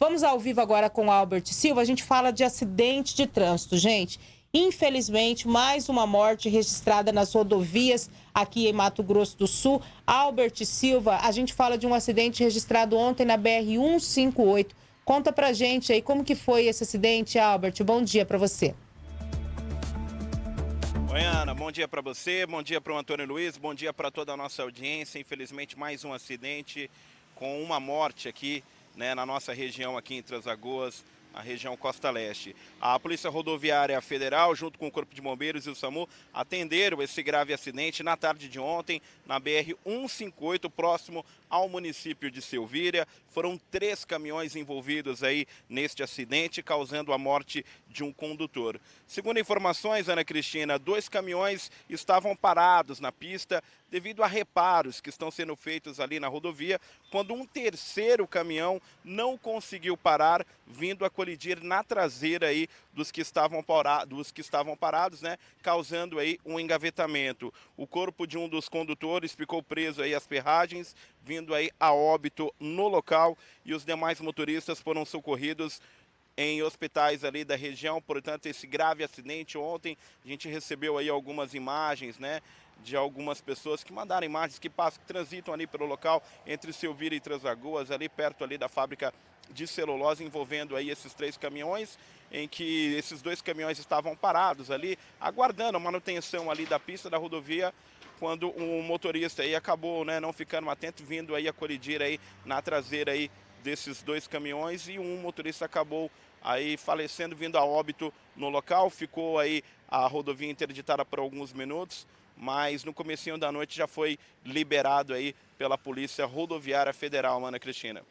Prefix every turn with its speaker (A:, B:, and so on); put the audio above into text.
A: Vamos ao vivo agora com Albert Silva. A gente fala de acidente de trânsito, gente. Infelizmente, mais uma morte registrada nas rodovias aqui em Mato Grosso do Sul. Albert Silva, a gente fala de um acidente registrado ontem na BR-158. Conta pra gente aí como que foi esse acidente, Albert. Bom dia para você.
B: Oi, Ana. Bom dia para você, bom dia para o Antônio Luiz, bom dia para toda a nossa audiência. Infelizmente, mais um acidente com uma morte aqui né, na nossa região aqui em Transagoas, a região Costa Leste. A Polícia Rodoviária Federal, junto com o Corpo de Bombeiros e o SAMU, atenderam esse grave acidente na tarde de ontem, na BR-158, próximo ao município de Silvíria. Foram três caminhões envolvidos aí neste acidente, causando a morte de um condutor. Segundo informações, Ana Cristina, dois caminhões estavam parados na pista devido a reparos que estão sendo feitos ali na rodovia, quando um terceiro caminhão não conseguiu parar, vindo a colidir na traseira aí dos que estavam, parados, dos que estavam parados, né, causando aí um engavetamento. O corpo de um dos condutores ficou preso aí às ferragens, vindo aí a óbito no local e os demais motoristas foram socorridos em hospitais ali da região, portanto, esse grave acidente ontem, a gente recebeu aí algumas imagens, né, de algumas pessoas que mandaram imagens que passam, que transitam ali pelo local entre Silvira e Transagoas, ali perto ali da fábrica de celulose, envolvendo aí esses três caminhões, em que esses dois caminhões estavam parados ali, aguardando a manutenção ali da pista da rodovia, quando um motorista aí acabou, né, não ficando atento, vindo aí a colidir aí na traseira aí desses dois caminhões e um motorista acabou aí falecendo, vindo a óbito no local. Ficou aí a rodovia interditada por alguns minutos, mas no comecinho da noite já foi liberado aí pela Polícia Rodoviária Federal, Ana Cristina.